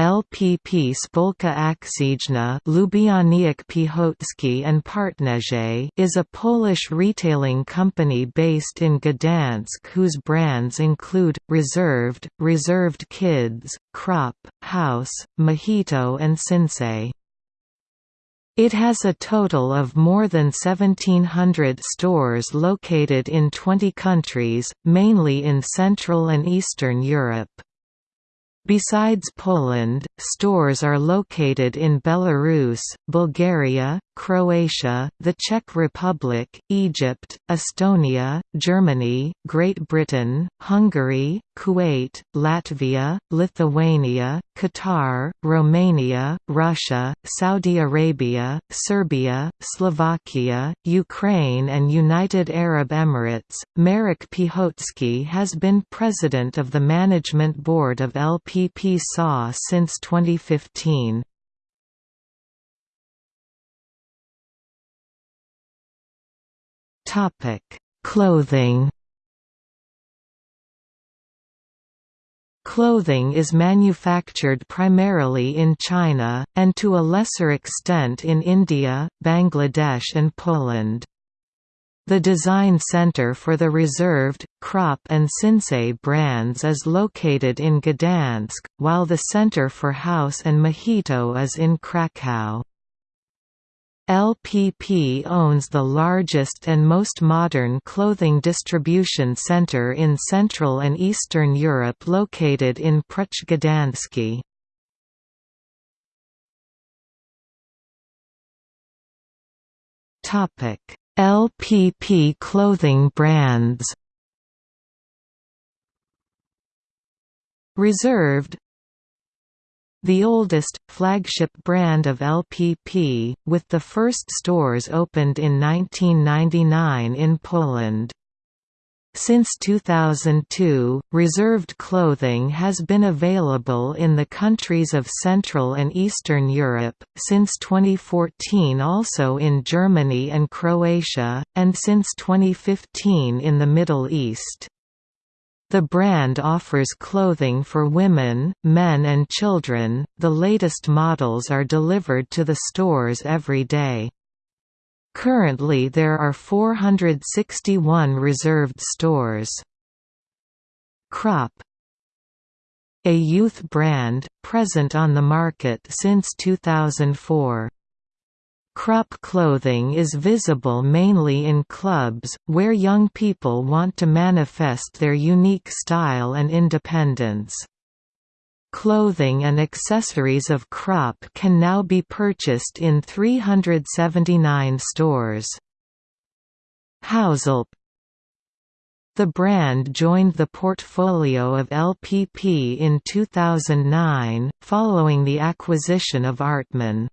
LPP Spolka Piechocki and is a Polish retailing company based in Gdansk whose brands include, Reserved, Reserved Kids, Cropp, House, Mohito and Sinsay. It has a total of more than 1,700 stores located in 20 countries, mainly in Central and Eastern Europe. Besides Poland, stores are located in Belarus, Bulgaria, Croatia, the Czech Republic, Egypt, Estonia, Germany, Great Britain, Hungary, Kuwait, Latvia, Lithuania, Qatar, Romania, Russia, Saudi Arabia, Serbia, Slovakia, Ukraine and United Arab Emirates. Marek Piechocki has been president of the management board of LPP SA since 2015. Topic: Clothing. Clothing is manufactured primarily in China, and to a lesser extent in India, Bangladesh and Poland. The design center for the Reserved, Cropp and Sinsay brands is located in Gdansk, while the center for House and Mohito is in Krakow. LPP owns the largest and most modern clothing distribution center in Central and Eastern Europe located in Pruszcz Gdański. LPP clothing brands Reserved the oldest, flagship brand of LPP, with the first stores opened in 1999 in Poland. Since 2002, reserved clothing has been available in the countries of Central and Eastern Europe, since 2014 also in Germany and Croatia, and since 2015 in the Middle East. The brand offers clothing for women, men and children. The latest models are delivered to the stores every day. Currently there are 461 reserved stores. Cropp A youth brand, present on the market since 2004. Cropp clothing is visible mainly in clubs, where young people want to manifest their unique style and independence. Clothing and accessories of Cropp can now be purchased in 379 stores. Hauselp The brand joined the portfolio of LPP in 2009, following the acquisition of Artman.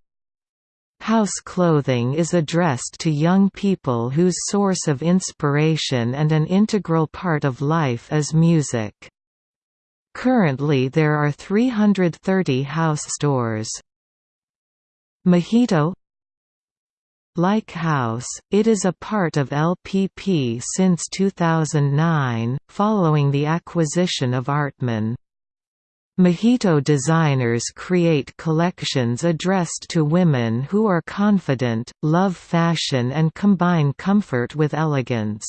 House clothing is addressed to young people whose source of inspiration and an integral part of life is music. Currently there are 330 house stores. Mohito like House, it is a part of LPP since 2009, following the acquisition of Artman. Mohito designers create collections addressed to women who are confident, love fashion and combine comfort with elegance.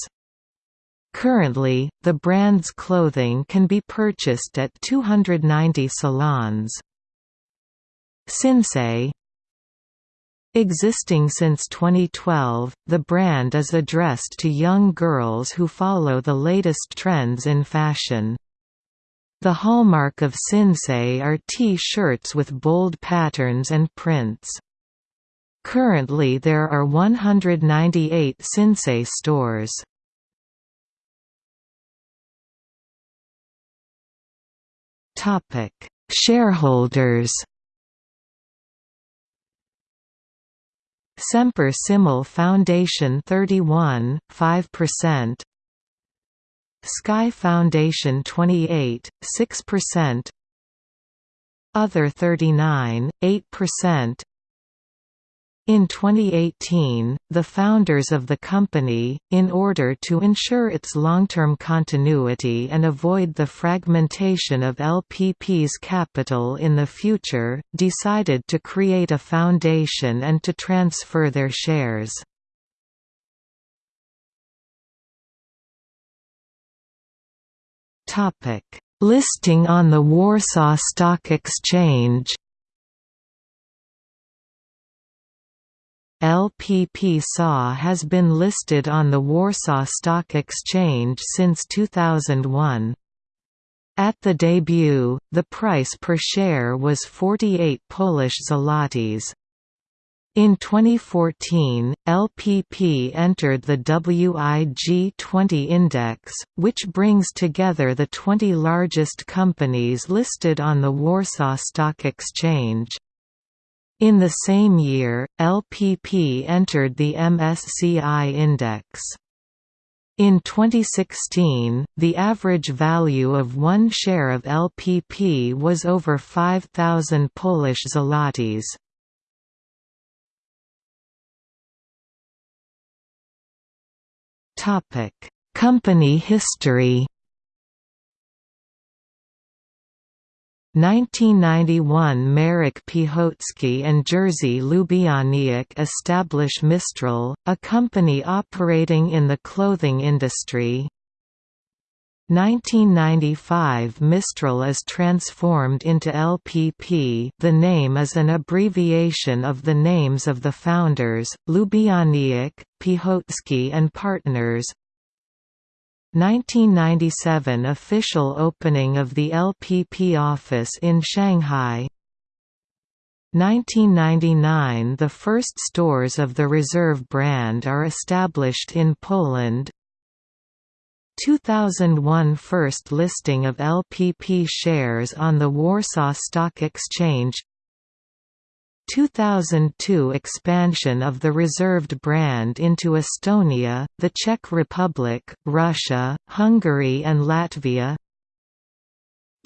Currently, the brand's clothing can be purchased at 290 salons. Sinsay Existing since 2012, the brand is addressed to young girls who follow the latest trends in fashion. The hallmark of Sinsay are T-shirts with bold patterns and prints. Currently there are 198 Sinsay stores. Shareholders Semper Simul Foundation 31, 5% Sky Foundation 28, 6% Other 39, 8% In 2018, the founders of the company, in order to ensure its long-term continuity and avoid the fragmentation of LPP's capital in the future, decided to create a foundation and to transfer their shares. Listing on the Warsaw Stock Exchange LPP SA has been listed on the Warsaw Stock Exchange since 2001. At the debut, the price per share was 48 Polish zlotys. In 2014, LPP entered the WIG20 index, which brings together the 20 largest companies listed on the Warsaw Stock Exchange. In the same year, LPP entered the MSCI index. In 2016, the average value of one share of LPP was over 5,000 Polish zlotys. Company history 1991 Marek Piechocki and Jerzy Lubianiak establish Mistral, a company operating in the clothing industry. 1995 Mistral is transformed into LPP the name is an abbreviation of the names of the founders, Lubianiak, Piechocki and Partners, 1997 official opening of the LPP office in Shanghai. 1999 The first stores of the Reserve brand are established in Poland 2001 First listing of LPP shares on the Warsaw Stock Exchange. 2002 expansion of the reserved brand into Estonia, the Czech Republic, Russia, Hungary and Latvia.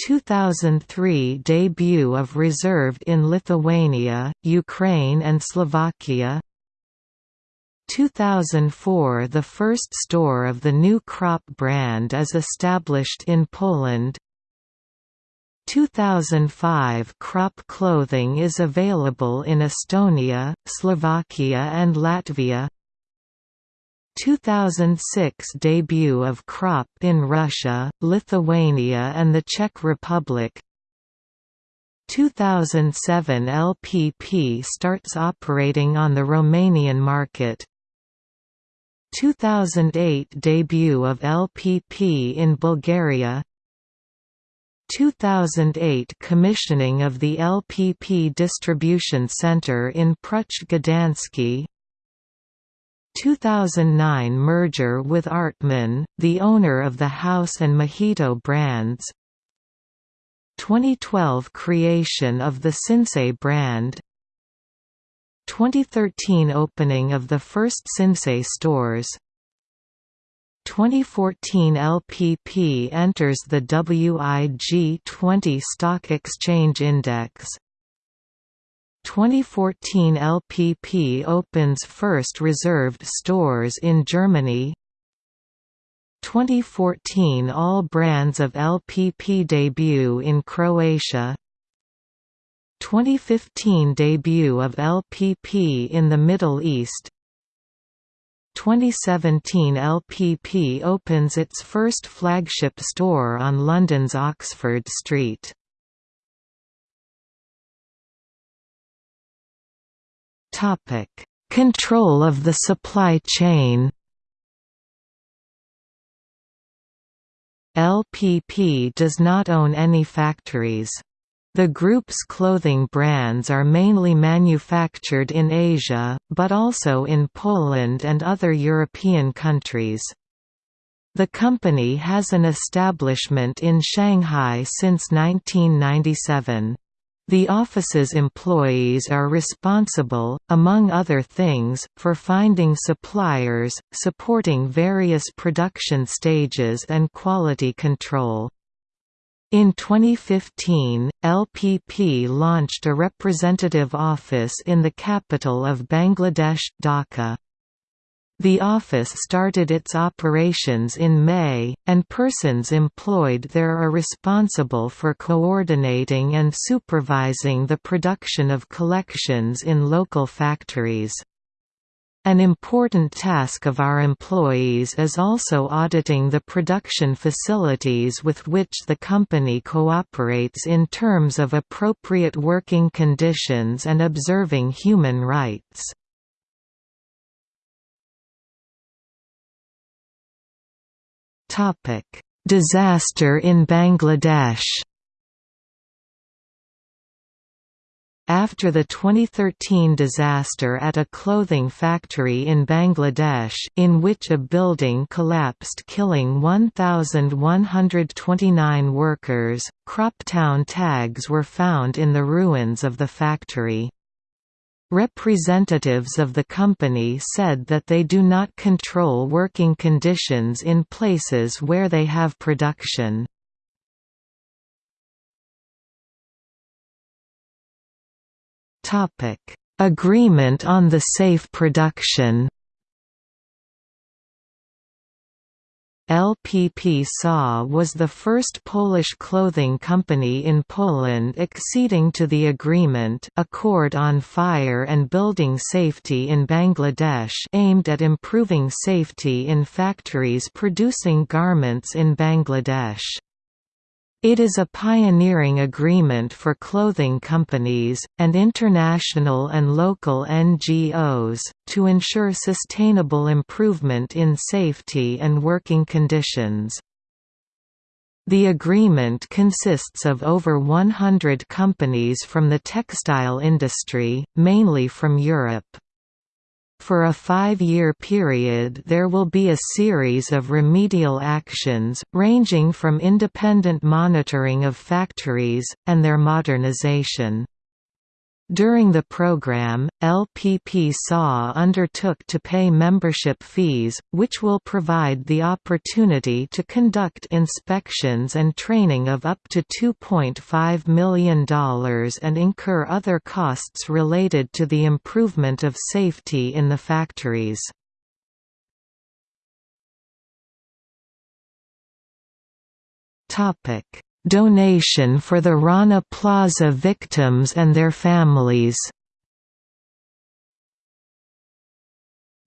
2003 debut of Reserved in Lithuania, Ukraine and Slovakia 2004 The first store of the new Cropp brand is established in Poland. 2005 Cropp clothing is available in Estonia, Slovakia and Latvia. 2006 debut of Cropp in Russia, Lithuania and the Czech Republic. 2007 LPP starts operating on the Romanian market 2008 debut of LPP in Bulgaria. 2008 commissioning of the LPP distribution center in Pruszcz Gdański 2009 merger with Artman, the owner of the House and Mohito brands. 2012 creation of the Sinsay brand 2013 opening of the first Sinsay stores. 2014 LPP enters the WIG20 Stock Exchange Index. 2014 LPP opens first reserved stores in Germany. 2014 All brands of LPP debut in Croatia 2015 debut of LPP in the Middle East 2017 LPP opens its first flagship store on London's Oxford Street. Control of the supply chain LPP does not own any factories. The group's clothing brands are mainly manufactured in Asia, but also in Poland and other European countries. The company has an establishment in Shanghai since 1997. The office's employees are responsible, among other things, for finding suppliers, supporting various production stages and quality control. In 2015, LPP launched a representative office in the capital of Bangladesh, Dhaka. The office started its operations in May, and persons employed there are responsible for coordinating and supervising the production of collections in local factories. An important task of our employees is also auditing the production facilities with which the company cooperates in terms of appropriate working conditions and observing human rights. Disaster in Bangladesh After the 2013 disaster at a clothing factory in Bangladesh in which a building collapsed killing 1,129 workers, Cropp Town tags were found in the ruins of the factory. Representatives of the company said that they do not control working conditions in places where they have production. Topic: Agreement on the safe production. LPP SA was the first Polish clothing company in Poland acceding to the agreement Accord on Fire and Building Safety in Bangladesh aimed at improving safety in factories producing garments in Bangladesh. It is a pioneering agreement for clothing companies, and international and local NGOs, to ensure sustainable improvement in safety and working conditions. The agreement consists of over 100 companies from the textile industry, mainly from Europe. For a five-year period there will be a series of remedial actions, ranging from independent monitoring of factories, and their modernization. During the program, LPP SAW undertook to pay membership fees, which will provide the opportunity to conduct inspections and training of up to $2.5 million and incur other costs related to the improvement of safety in the factories. Donation for the Rana Plaza victims and their families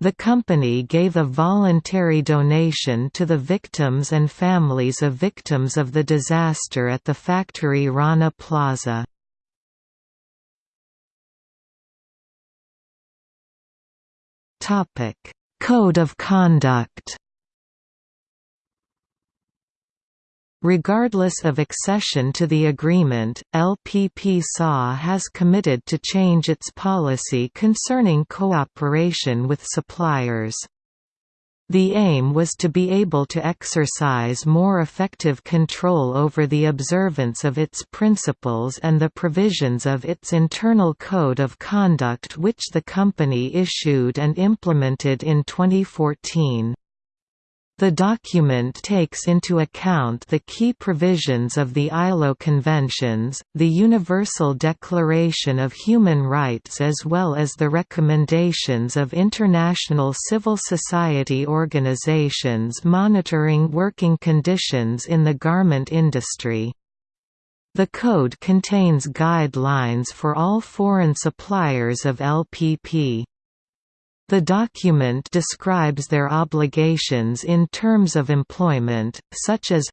The company gave a voluntary donation to the victims and families of victims of the disaster at the factory Rana Plaza. Code of conduct Regardless of accession to the agreement, LPP SA has committed to change its policy concerning cooperation with suppliers. The aim was to be able to exercise more effective control over the observance of its principles and the provisions of its internal code of conduct which the company issued and implemented in 2014. The document takes into account the key provisions of the ILO Conventions, the Universal Declaration of Human Rights as well as the recommendations of international civil society organizations monitoring working conditions in the garment industry. The code contains guidelines for all foreign suppliers of LPP. The document describes their obligations in terms of employment, such as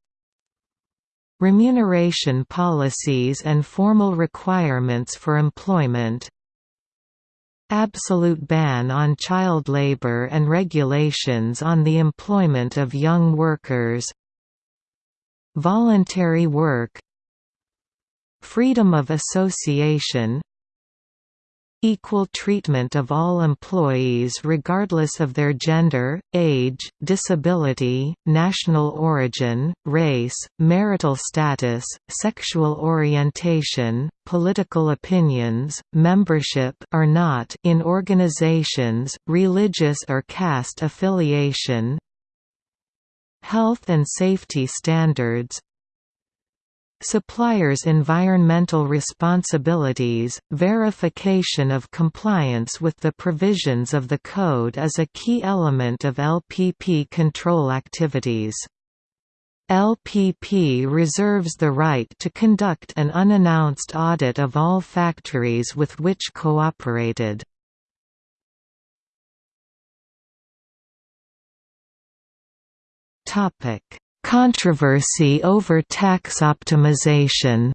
remuneration policies and formal requirements for employment absolute ban on child labor and regulations on the employment of young workers voluntary work freedom of association equal treatment of all employees regardless of their gender, age, disability, national origin, race, marital status, sexual orientation, political opinions, membership or not in organizations, religious or caste affiliation, health and safety standards, suppliers' environmental responsibilities, verification of compliance with the provisions of the code is a key element of LPP control activities. LPP reserves the right to conduct an unannounced audit of all factories with which cooperated. Controversy over tax optimization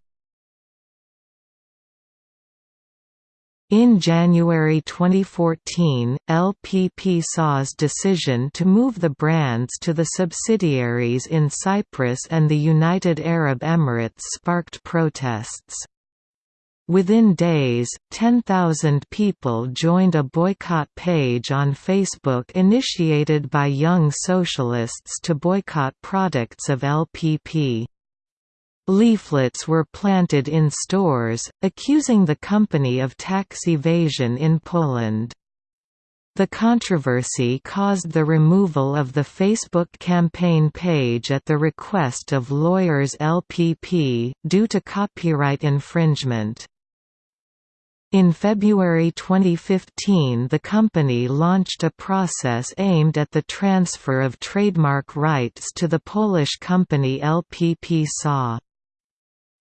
In January 2014, LPP SA's decision to move the brands to the subsidiaries in Cyprus and the United Arab Emirates sparked protests. Within days, 10,000 people joined a boycott page on Facebook initiated by Young Socialists to boycott products of LPP. Leaflets were planted in stores, accusing the company of tax evasion in Poland. The controversy caused the removal of the Facebook campaign page at the request of lawyers LPP, due to copyright infringement. In February 2015 the company launched a process aimed at the transfer of trademark rights to the Polish company LPP SA.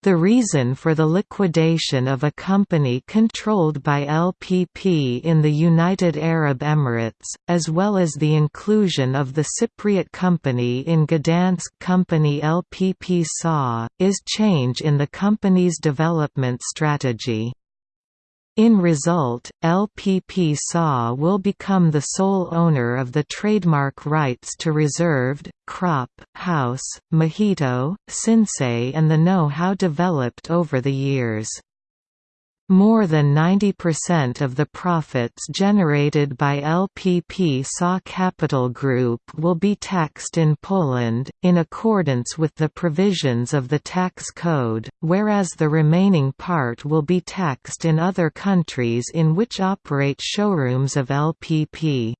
The reason for the liquidation of a company controlled by LPP in the United Arab Emirates, as well as the inclusion of the Cypriot company in Gdansk company LPP SA, is change in the company's development strategy. In result, LPP SA will become the sole owner of the trademark rights to Reserved, Cropp, House, Mohito, Sinsay and the know-how developed over the years. More than 90% of the profits generated by LPP SA Capital Group will be taxed in Poland, in accordance with the provisions of the tax code, whereas the remaining part will be taxed in other countries in which operate showrooms of LPP.